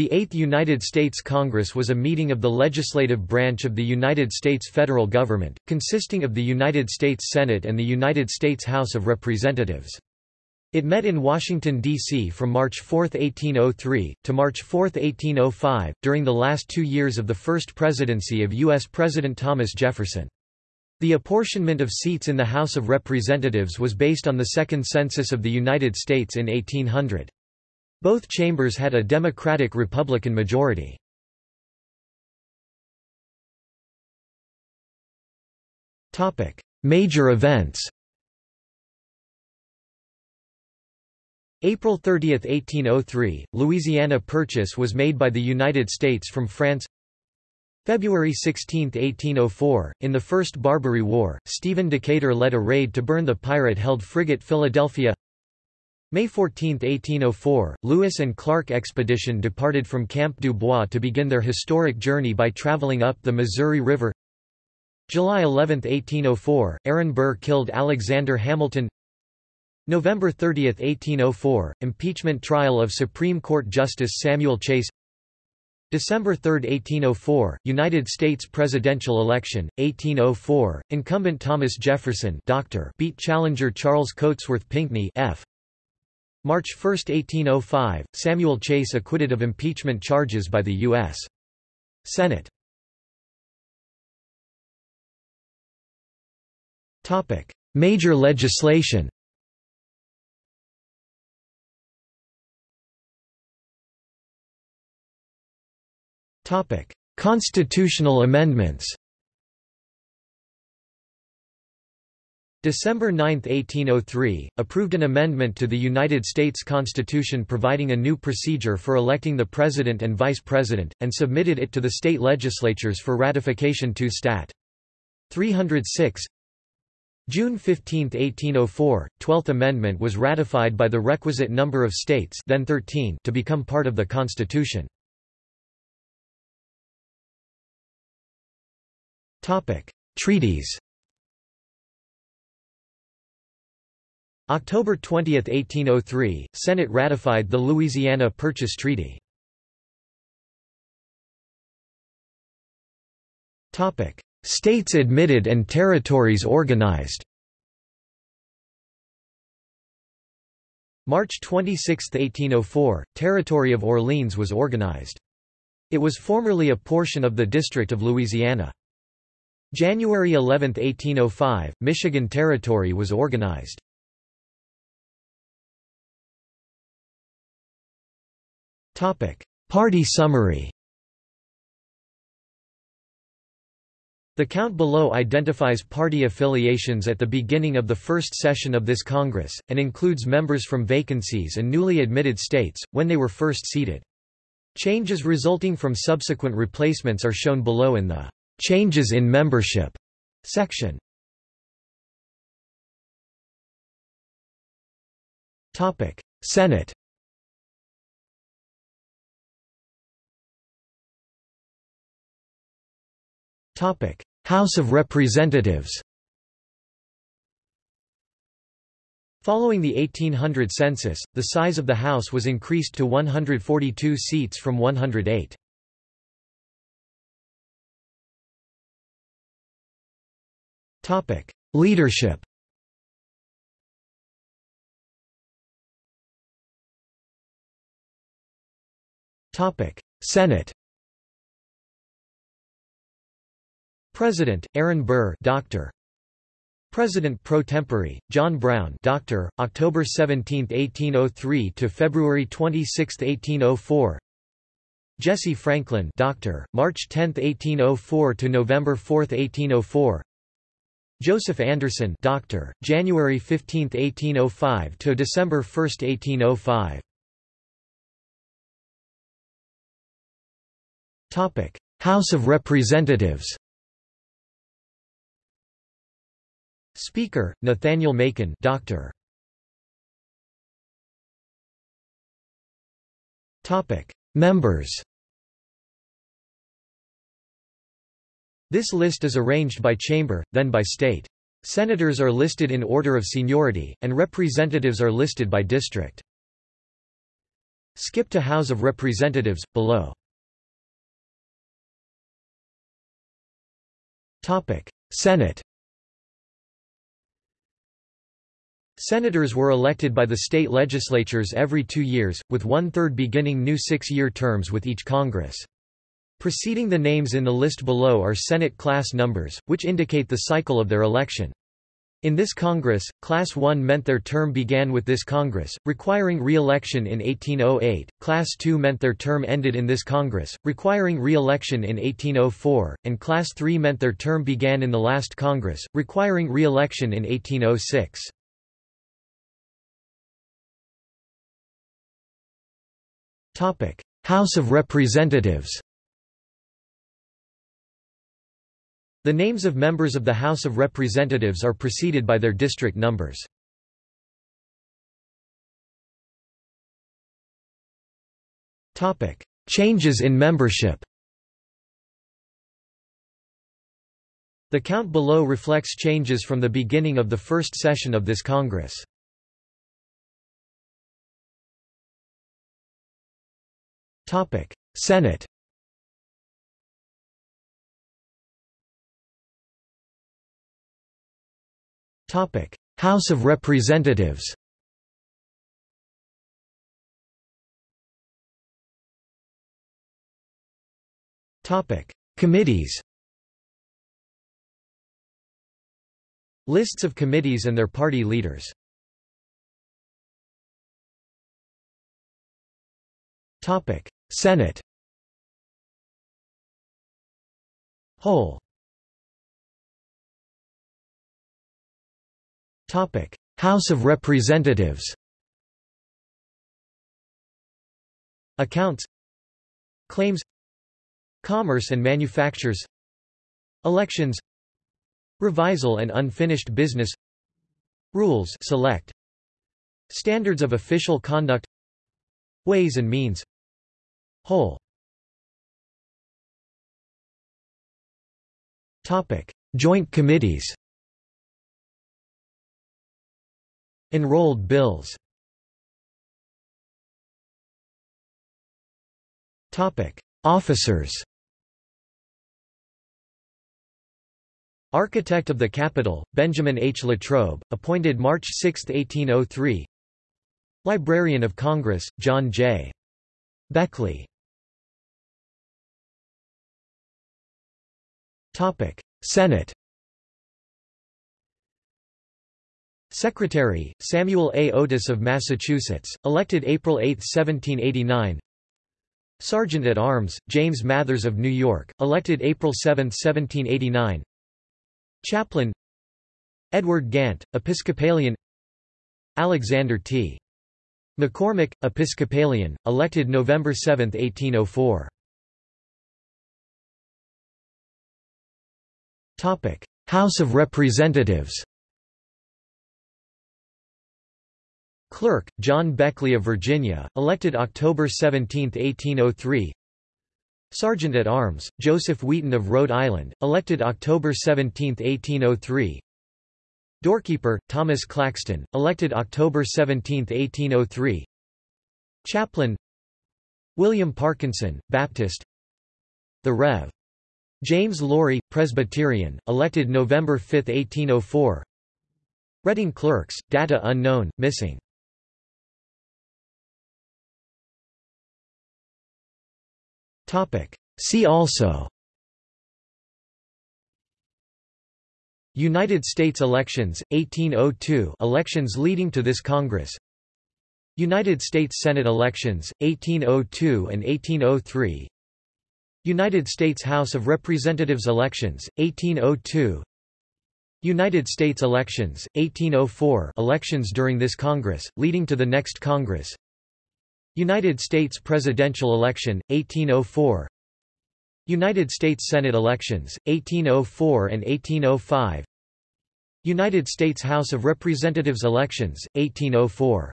The Eighth United States Congress was a meeting of the legislative branch of the United States federal government, consisting of the United States Senate and the United States House of Representatives. It met in Washington, D.C. from March 4, 1803, to March 4, 1805, during the last two years of the first presidency of U.S. President Thomas Jefferson. The apportionment of seats in the House of Representatives was based on the Second Census of the United States in 1800. Both chambers had a Democratic-Republican majority. Major events April 30, 1803, Louisiana Purchase was made by the United States from France. February 16, 1804, in the First Barbary War, Stephen Decatur led a raid to burn the pirate-held frigate Philadelphia May 14, 1804, Lewis and Clark expedition departed from Camp Dubois to begin their historic journey by traveling up the Missouri River. July 11, 1804, Aaron Burr killed Alexander Hamilton. November 30, 1804, impeachment trial of Supreme Court Justice Samuel Chase. December 3, 1804, United States presidential election, 1804, incumbent Thomas Jefferson Dr. beat challenger Charles Cotesworth Pinckney F. March 1, 1805, Samuel Chase acquitted of impeachment charges by the U.S. Senate. Major legislation Constitutional amendments December 9, 1803, approved an amendment to the United States Constitution providing a new procedure for electing the President and Vice President, and submitted it to the state legislatures for ratification to Stat. 306 June 15, 1804, Twelfth Amendment was ratified by the requisite number of states then 13 to become part of the Constitution. Treaties October 20, 1803, Senate ratified the Louisiana Purchase Treaty. States admitted and territories organized March 26, 1804, Territory of Orleans was organized. It was formerly a portion of the District of Louisiana. January 11, 1805, Michigan Territory was organized. Party summary The count below identifies party affiliations at the beginning of the first session of this Congress, and includes members from vacancies and newly admitted states, when they were first seated. Changes resulting from subsequent replacements are shown below in the "'Changes in Membership' section. Senate House of Representatives Following the 1800 census, the size of the House was increased to 142 seats from 108. Leadership Senate President, Aaron Burr Doctor. President pro tempore, John Brown Doctor, October 17, 1803 to February 26, 1804 Jesse Franklin Doctor, March 10, 1804 to November 4, 1804 Joseph Anderson Doctor, January 15, 1805 to December 1, 1805 House of Representatives Speaker, Nathaniel Macon Doctor. Members This list is arranged by chamber, then by state. Senators are listed in order of seniority, and representatives are listed by district. Skip to House of Representatives, below. Senate Senators were elected by the state legislatures every two years, with one-third beginning new six-year terms with each Congress. Preceding the names in the list below are Senate class numbers, which indicate the cycle of their election. In this Congress, Class 1 meant their term began with this Congress, requiring re-election in 1808, Class 2 meant their term ended in this Congress, requiring re-election in 1804, and Class 3 meant their term began in the last Congress, requiring re-election in 1806. House of Representatives The names of members of the House of Representatives are preceded by their district numbers. Changes in membership The count below reflects changes from the beginning of the first session of this Congress. Senate House of Representatives Topic. Committees Lists of committees and their party leaders Senate. Whole. House of Representatives. Accounts. Claims. Commerce and Manufactures. Elections. Revisal and unfinished business. Rules. Select. Standards of official conduct. Ways and means Whole. Joint committees. Enrolled bills. Officers. Architect of the Capitol, Benjamin H. Latrobe, appointed March 6, 1803 Librarian of Congress, John J. Beckley Senate Secretary, Samuel A. Otis of Massachusetts, elected April 8, 1789 Sergeant-at-Arms, James Mathers of New York, elected April 7, 1789 Chaplain Edward Gantt, Episcopalian. Alexander T. McCormick, Episcopalian, elected November 7, 1804 House of Representatives Clerk, John Beckley of Virginia, elected October 17, 1803 Sergeant-at-Arms, Joseph Wheaton of Rhode Island, elected October 17, 1803 Doorkeeper, Thomas Claxton, elected October 17, 1803 Chaplain William Parkinson, Baptist. The Rev. James Laurie, Presbyterian, elected November 5, 1804 Reading clerks, data unknown, missing. See also. United States elections, 1802 elections leading to this Congress. United States Senate elections, 1802 and 1803 United States House of Representatives elections, 1802 United States elections, 1804 elections during this Congress, leading to the next Congress. United States presidential election, 1804 United States Senate elections, 1804 and 1805 United States House of Representatives elections, 1804